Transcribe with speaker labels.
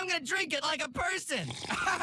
Speaker 1: I'm gonna drink it like a person.